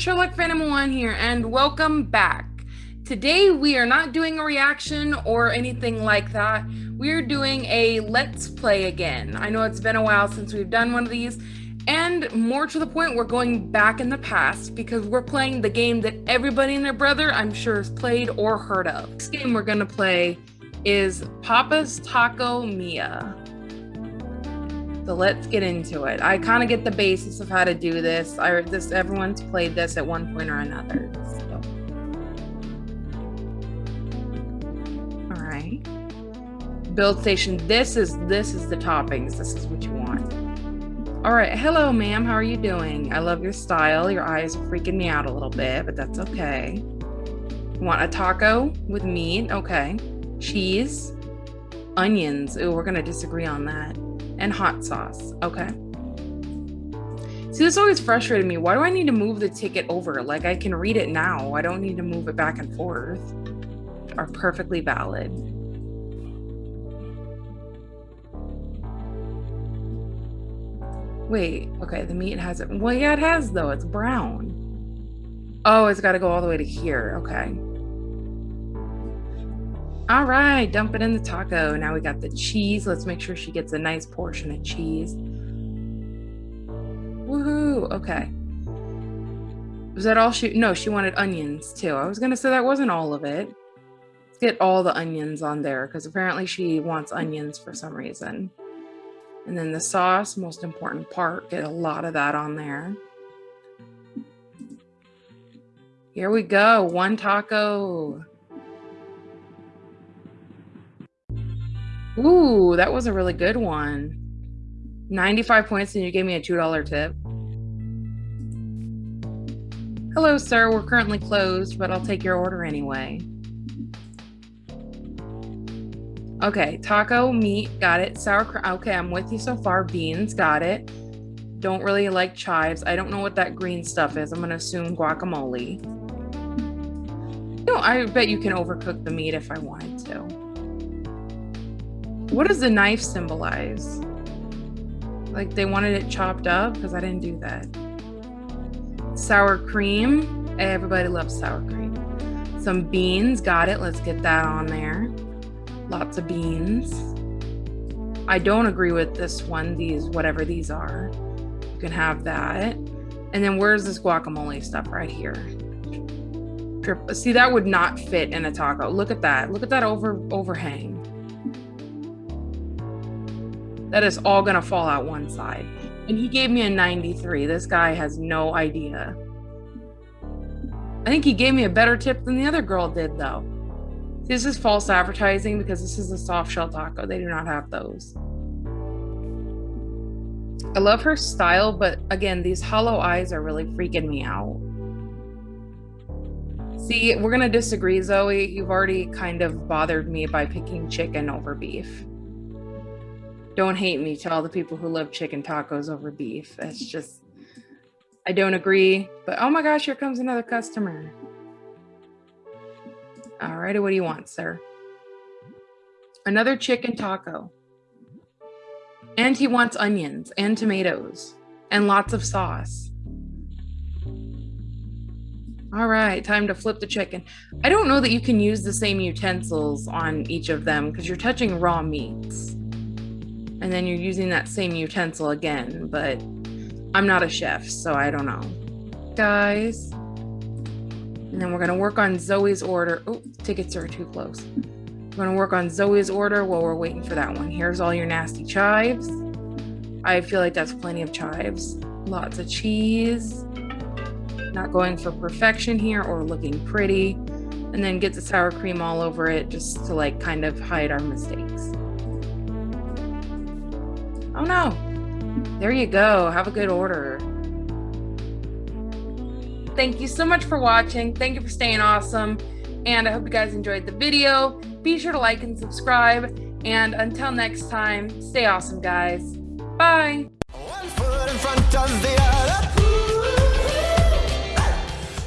Sherlock Phantom 1 here, and welcome back. Today we are not doing a reaction or anything like that. We're doing a Let's Play again. I know it's been a while since we've done one of these, and more to the point, we're going back in the past because we're playing the game that everybody and their brother, I'm sure, has played or heard of. This game we're gonna play is Papa's Taco Mia. So let's get into it. I kind of get the basis of how to do this. I this everyone's played this at one point or another. So. All right. Build station. This is this is the toppings. This is what you want. All right. Hello, ma'am. How are you doing? I love your style. Your eyes are freaking me out a little bit, but that's okay. Want a taco with meat? Okay. Cheese, onions. Oh, we're gonna disagree on that and hot sauce. Okay. See, this always frustrated me. Why do I need to move the ticket over? Like, I can read it now. I don't need to move it back and forth. Are perfectly valid. Wait, okay, the meat has it. Well, yeah, it has, though. It's brown. Oh, it's got to go all the way to here. Okay. All right, dump it in the taco. Now we got the cheese. Let's make sure she gets a nice portion of cheese. Woohoo, okay. Was that all she, no, she wanted onions too. I was gonna say that wasn't all of it. Let's get all the onions on there because apparently she wants onions for some reason. And then the sauce, most important part, get a lot of that on there. Here we go, one taco. Ooh, that was a really good one. 95 points and you gave me a $2 tip. Hello, sir. We're currently closed, but I'll take your order anyway. Okay, taco, meat, got it. Sour Okay, I'm with you so far. Beans, got it. Don't really like chives. I don't know what that green stuff is. I'm going to assume guacamole. No, I bet you can overcook the meat if I wanted to. What does the knife symbolize? Like they wanted it chopped up? Because I didn't do that. Sour cream. Everybody loves sour cream. Some beans. Got it. Let's get that on there. Lots of beans. I don't agree with this one. These, whatever these are. You can have that. And then where's this guacamole stuff right here? See, that would not fit in a taco. Look at that. Look at that over overhang. That is all gonna fall out one side. And he gave me a 93. This guy has no idea. I think he gave me a better tip than the other girl did though. This is false advertising because this is a soft shell taco. They do not have those. I love her style, but again, these hollow eyes are really freaking me out. See, we're gonna disagree, Zoe. You've already kind of bothered me by picking chicken over beef. Don't hate me to all the people who love chicken tacos over beef. That's just, I don't agree. But oh my gosh, here comes another customer. All righty, what do you want, sir? Another chicken taco. And he wants onions and tomatoes and lots of sauce. All right, time to flip the chicken. I don't know that you can use the same utensils on each of them because you're touching raw meats and then you're using that same utensil again, but I'm not a chef, so I don't know. Guys, and then we're gonna work on Zoe's order. Oh, tickets are too close. We're gonna work on Zoe's order while we're waiting for that one. Here's all your nasty chives. I feel like that's plenty of chives. Lots of cheese. Not going for perfection here or looking pretty. And then get the sour cream all over it just to like kind of hide our mistakes. Oh no. There you go. Have a good order. Thank you so much for watching. Thank you for staying awesome. And I hope you guys enjoyed the video. Be sure to like and subscribe. And until next time, stay awesome, guys. Bye.